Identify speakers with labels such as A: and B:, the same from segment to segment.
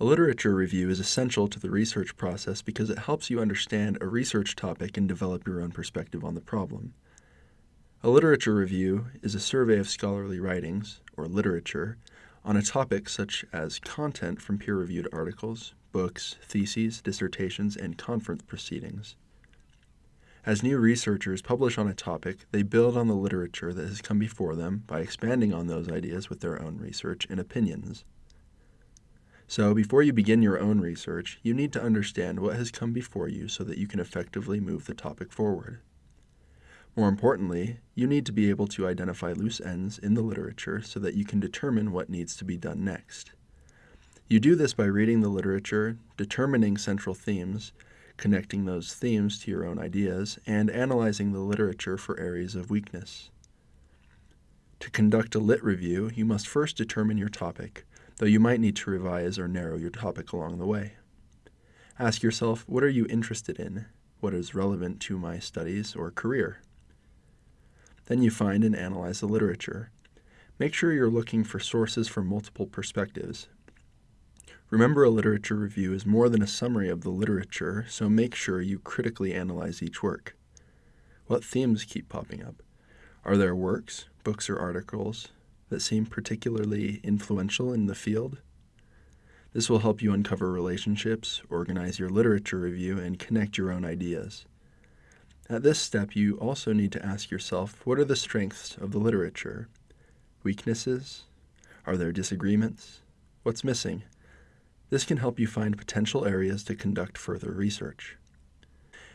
A: A literature review is essential to the research process because it helps you understand a research topic and develop your own perspective on the problem. A literature review is a survey of scholarly writings, or literature, on a topic such as content from peer-reviewed articles, books, theses, dissertations, and conference proceedings. As new researchers publish on a topic, they build on the literature that has come before them by expanding on those ideas with their own research and opinions. So, before you begin your own research, you need to understand what has come before you so that you can effectively move the topic forward. More importantly, you need to be able to identify loose ends in the literature so that you can determine what needs to be done next. You do this by reading the literature, determining central themes, connecting those themes to your own ideas, and analyzing the literature for areas of weakness. To conduct a lit review, you must first determine your topic, though you might need to revise or narrow your topic along the way. Ask yourself, what are you interested in? What is relevant to my studies or career? Then you find and analyze the literature. Make sure you're looking for sources from multiple perspectives. Remember, a literature review is more than a summary of the literature, so make sure you critically analyze each work. What themes keep popping up? Are there works, books, or articles that seem particularly influential in the field? This will help you uncover relationships, organize your literature review, and connect your own ideas. At this step, you also need to ask yourself what are the strengths of the literature? Weaknesses? Are there disagreements? What's missing? This can help you find potential areas to conduct further research.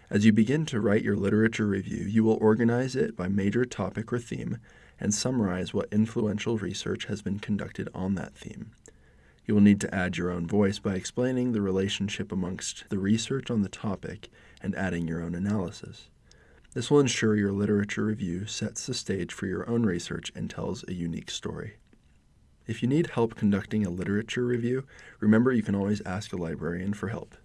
A: As you begin to write your literature review, you will organize it by major topic or theme and summarize what influential research has been conducted on that theme. You will need to add your own voice by explaining the relationship amongst the research on the topic and adding your own analysis. This will ensure your literature review sets the stage for your own research and tells a unique story. If you need help conducting a literature review, remember you can always ask a librarian for help.